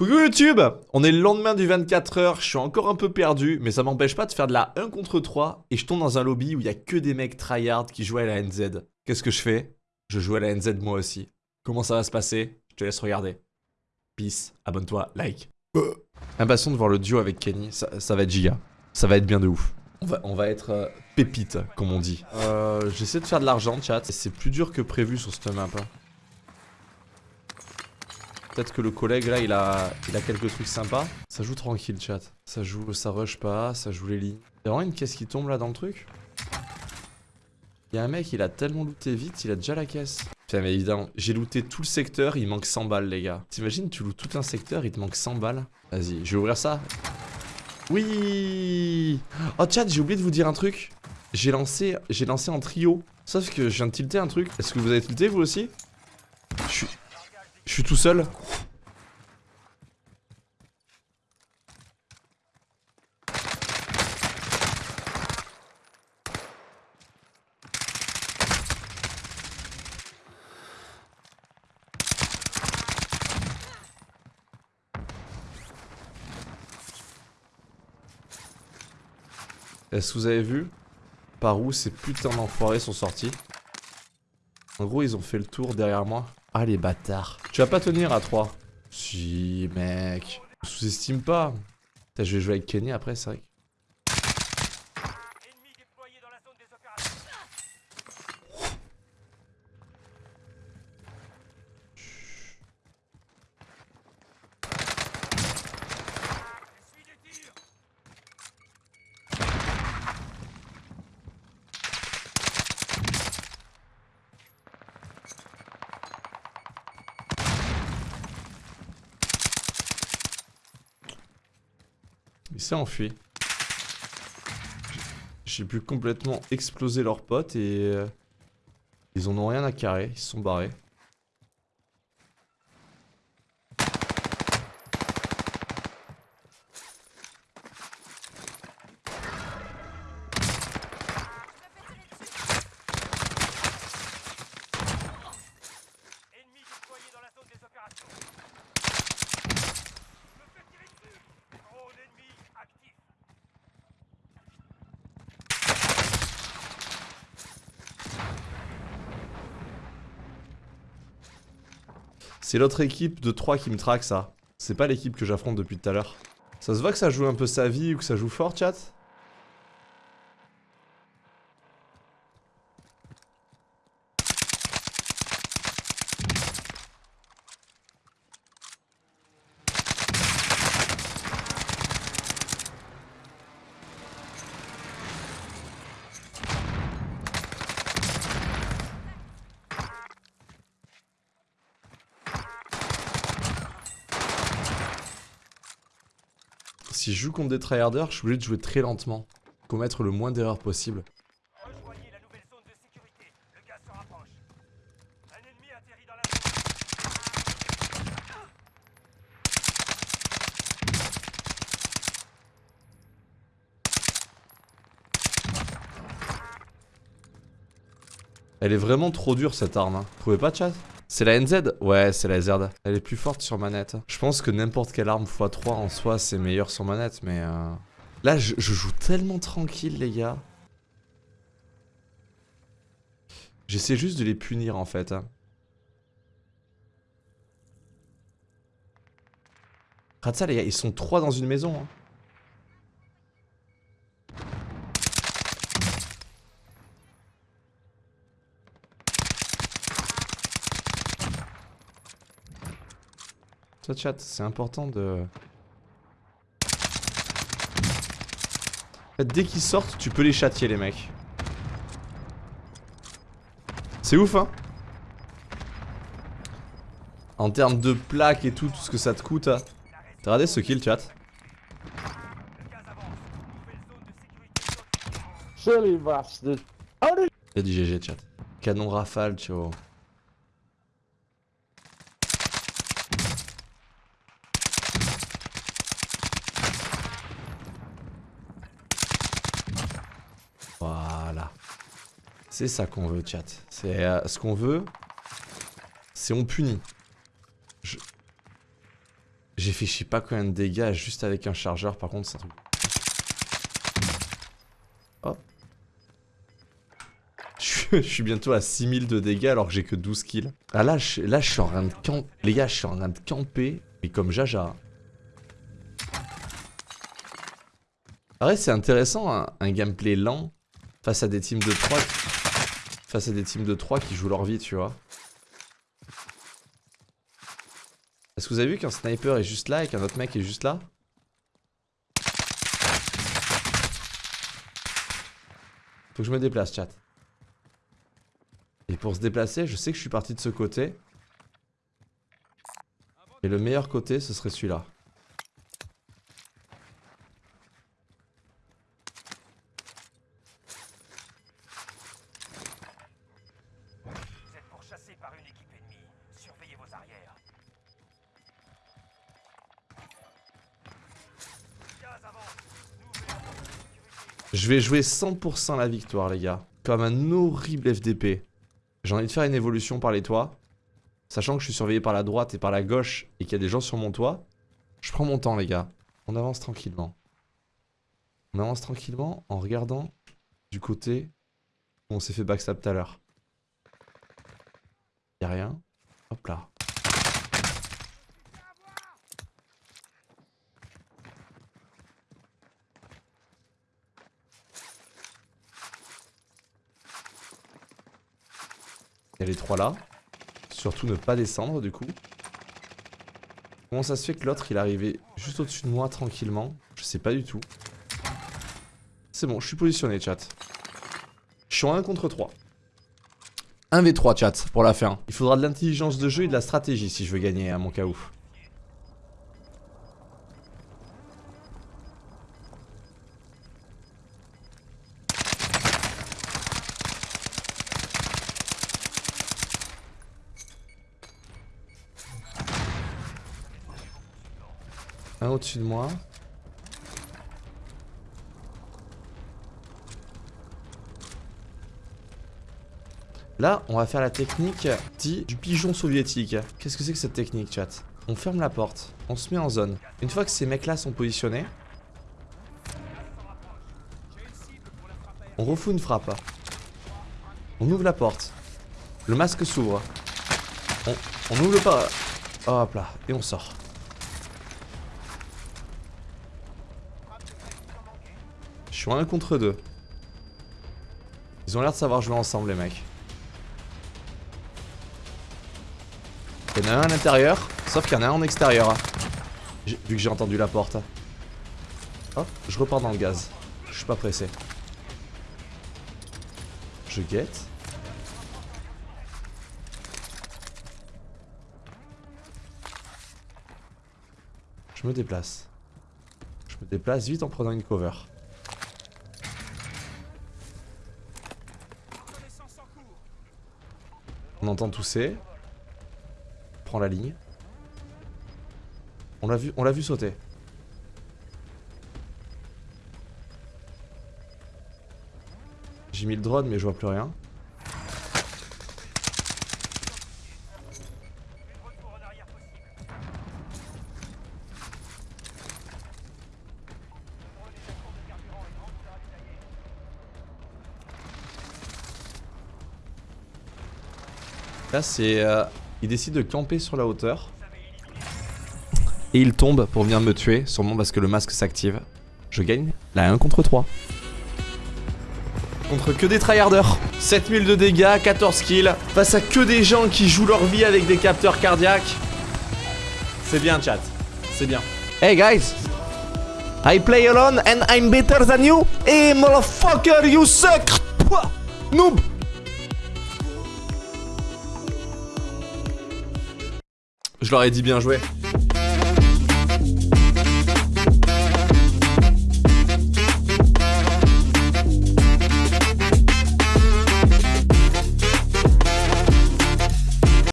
Coucou YouTube On est le lendemain du 24h, je suis encore un peu perdu, mais ça m'empêche pas de faire de la 1 contre 3, et je tombe dans un lobby où il y a que des mecs tryhard qui jouent à la NZ. Qu'est-ce que je fais? Je joue à la NZ moi aussi. Comment ça va se passer? Je te laisse regarder. Peace, abonne-toi, like. Euh. Impatient de voir le duo avec Kenny, ça, va être giga. Ça va être bien de ouf. On va, on va être euh, pépite, comme on dit. Euh, J'essaie de faire de l'argent, chat, c'est plus dur que prévu sur cette map. Hein. Peut-être que le collègue là il a, il a quelques trucs sympas. Ça joue tranquille chat. Ça joue, ça rush pas, ça joue les lignes. Y'a vraiment une caisse qui tombe là dans le truc Y'a un mec il a tellement looté vite, il a déjà la caisse. Putain mais évidemment, j'ai looté tout le secteur, il manque 100 balles les gars. T'imagines tu loues tout un secteur, il te manque 100 balles. Vas-y, je vais ouvrir ça. Oui Oh chat, j'ai oublié de vous dire un truc. J'ai lancé, j'ai lancé en trio. Sauf que je viens de tilter un truc. Est-ce que vous avez tilté vous aussi? Je suis... Suis tout seul. Est-ce que vous avez vu par où ces putains d'enfoirés sont sortis? En gros, ils ont fait le tour derrière moi. Ah les bâtards. Tu vas pas tenir à 3. Si mec. Sous-estime pas. je vais jouer avec Kenny après, c'est vrai. Il s'est enfui. J'ai pu complètement exploser leurs potes et... Euh, ils en ont rien à carrer, ils se sont barrés. C'est l'autre équipe de 3 qui me traque ça. C'est pas l'équipe que j'affronte depuis tout à l'heure. Ça se voit que ça joue un peu sa vie ou que ça joue fort, chat? Si je joue contre des tryharders, je suis obligé de jouer très lentement. Commettre le moins d'erreurs possible. Elle est vraiment trop dure cette arme. Hein. Vous trouvez pas chat? C'est la NZ Ouais, c'est la ZRD. Elle est plus forte sur manette. Je pense que n'importe quelle arme x3 en soi, c'est meilleur sur manette, mais... Euh... Là, je, joue tellement tranquille, les gars. J'essaie juste de les punir, en fait. Hein. Regarde ça, les gars, ils sont trois dans une maison. Hein. Chat, c'est important de... dès qu'ils sortent, tu peux les châtier les mecs. C'est ouf hein En termes de plaques et tout, tout ce que ça te coûte. Hein. T'as regardé ce kill chat? Il a dit GG chat. Canon rafale, tu vois. C'est ça qu'on veut, chat. C'est euh, ce qu'on veut, c'est on punit. J'ai fait je sais pas combien de dégâts juste avec un chargeur, par contre c'est un truc... Oh. Je suis bientôt à 6000 de dégâts alors que j'ai que 12 kills. Ah là, je, je suis en train de camper. Les gars, je suis en train de camper, mais comme Jaja. vrai c'est intéressant, un, un, gameplay lent face à des teams de 3 face à des teams de 3 qui jouent leur vie, tu vois. Est-ce que vous avez vu qu'un sniper est juste là et qu'un autre mec est juste là? Faut que je me déplace, chat. Et pour se déplacer, je sais que je suis parti de ce côté. Et le meilleur côté, ce serait celui-là. Je vais jouer 100% la victoire, les gars. Comme un horrible FDP. J'ai envie de faire une évolution par les toits. Sachant que je suis surveillé par la droite et par la gauche et qu'il y a des gens sur mon toit. Je prends mon temps, les gars. On avance tranquillement. On avance tranquillement en regardant du côté où on s'est fait backstab tout à l'heure. Y'a rien. Hop là. Il y a les trois là. Surtout ne pas descendre du coup. Comment ça se fait que l'autre il est arrivé juste au-dessus de moi tranquillement? Je sais pas du tout. C'est bon, je suis positionné chat. Je suis en 1 contre 3. 1v3 chat pour la fin. Il faudra de l'intelligence de jeu et de la stratégie si je veux gagner à mon cas où. Un de moi. Là, on va faire la technique dit du pigeon soviétique. Qu'est-ce que c'est que cette technique, chat? On ferme la porte, on se met en zone. Une fois que ces mecs-là sont positionnés, on refout une frappe. On ouvre la porte. Le masque s'ouvre. On, on ouvre pas. Hop là, et on sort. Suis en 1 contre 2. Ils ont l'air de savoir jouer ensemble les mecs. Il y en a un à l'intérieur, sauf qu'il y en a un en extérieur. Vu que j'ai entendu la porte. Hop, je repars dans le gaz. Je suis pas pressé. Je guette. Je me déplace. Je me déplace vite en prenant une cover. Entend tousser. Prends la ligne. On l'a vu, on l'a vu sauter. J'ai mis le drone mais je vois plus rien. Là, c'est... Euh, il décide de camper sur la hauteur. Et il tombe pour venir me tuer, sûrement parce que le masque s'active. Je gagne la 1 contre 3. Contre que des tryharders. 7000 de dégâts, 14 kills. Face à que des gens qui jouent leur vie avec des capteurs cardiaques. C'est bien, chat. C'est bien. Hey, guys. I play alone and I'm better than you. Hey, motherfucker, you suck. Noob. Je leur ai dit bien joué.